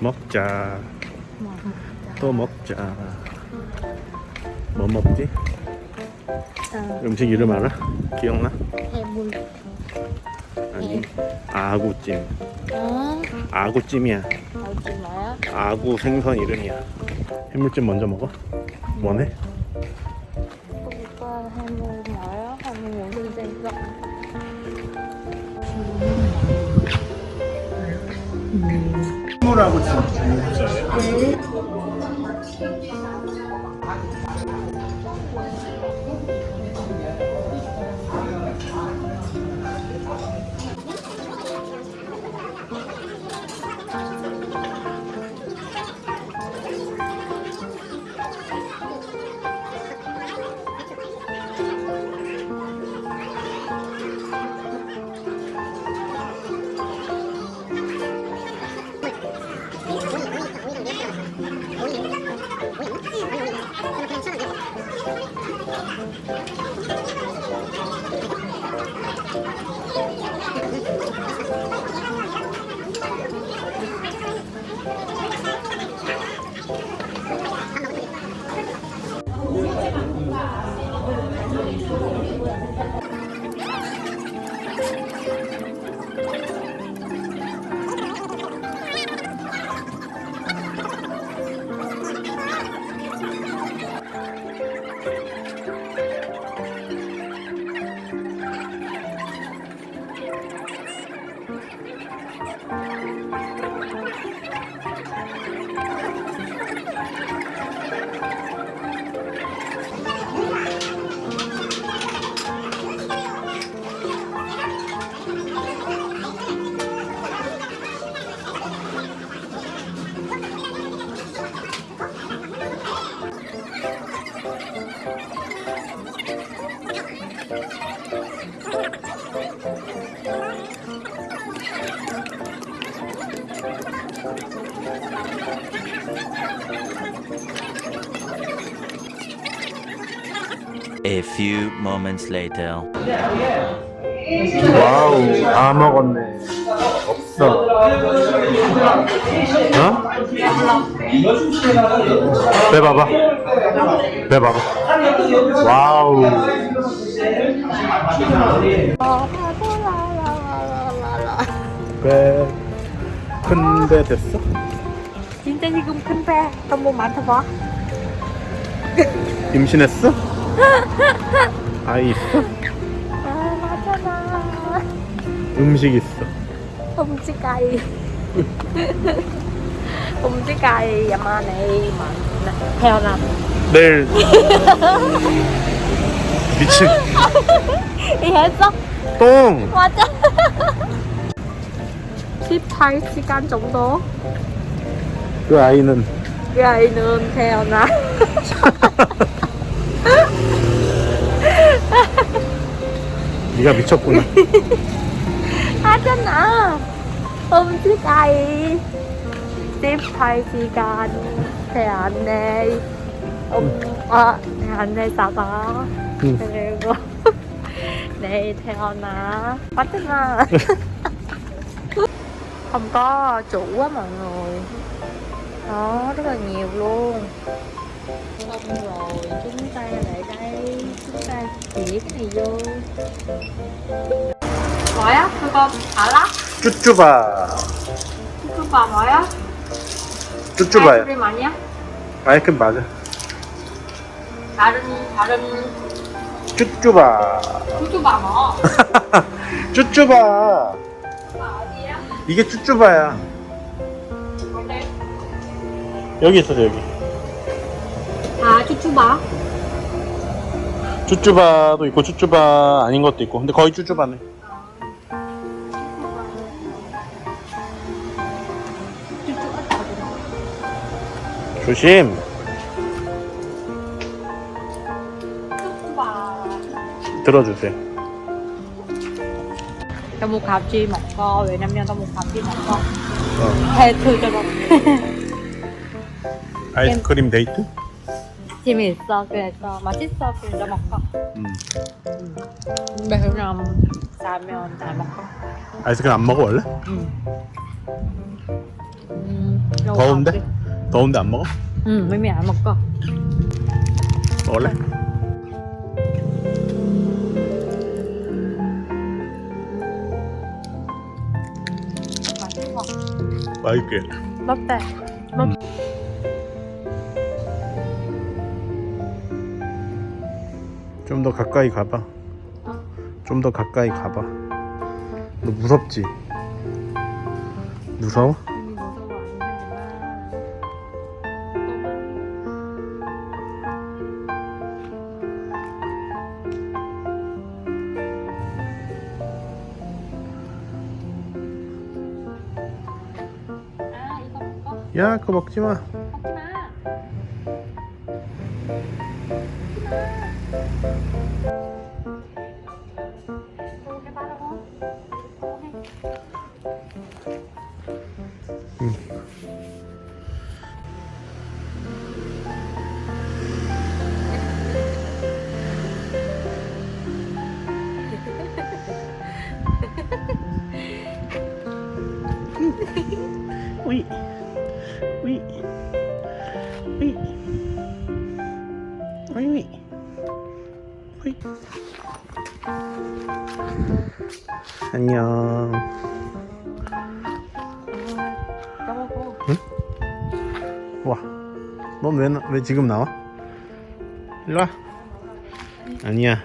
먹자 뭐또 먹자 뭐 먹지? 어, 음식 이름 알아? 기억나? 해물 아니 아구찜 어? 아구찜이야 마요? 아구 생선 이름이야 해물찜 먼저 먹어? 원해? 오빠 해물 뭐요? 해물 무슨 생선? 해물하고 찜 A few moments later. 와우 다 먹었네. 없어. 어? 빼봐봐. 빼봐봐. 와우. 라라라라라라 배 큰배 됐어? 진짜 지금 큰 배. 한번 맡아봐. 임신했어? 아이 있어? 아 맞잖아. 음식 있어 음식 cay 음식 mà theo nè 내일 미친. 이해했어? 똥! 맞아. 18시간 정도. 그 아이는? 그 아이는 태어나. 네가 미쳤구나. 하잖아. 음식 cay 18시간 태안내 음, 아, 태안내 싸다 응. 그리고 내일 태어나 맞잖아 không có chủ á mọi người đó rất là nhiều luôn xong rồi chúng ta lại đây chúng ta chỉ cái này vô 뭐야? 그거 알아? 쭈쭈바 그거 뭐야? 쭈쭈바야 아이스크림 아니야? 아이크림 맞아 다른 다른 쭈쭈바 쭈쭈바 뭐? 쭈쭈바 어디야? 이게 쭈쭈바야 어때? 여기 있어 여기 아 쭈쭈바 쭈쭈바도 있고 쭈쭈바 아닌 것도 있고 근데 거의 쭈쭈바네 조심 들어주세요 tao mua khảo chi một co về năm nhân tao mua khảo chi một co 어. thề thư cho con 아이스크림 데이트? 재미 있어 그래서 맛있어 그래서 먹어 음. 근데 그냥 싸면 잘 먹어 아이스크림 안 먹어 원래? 응. 음, Đồ 더운데? 더운데 안 먹어? mấy mẹ ăn một con. 먹을래? 맛있게 Bắp tê. Bắp. 좀더 가까이 가봐 좀더 가까이 가봐 너 무섭지? 무서워? 야 그거 먹지 마 먹지 마. 먹 우이 우이 우이 우이 우이 안녕. 까먹어. 와넌 왜 왜 지금 나와? 일로 와. 아니야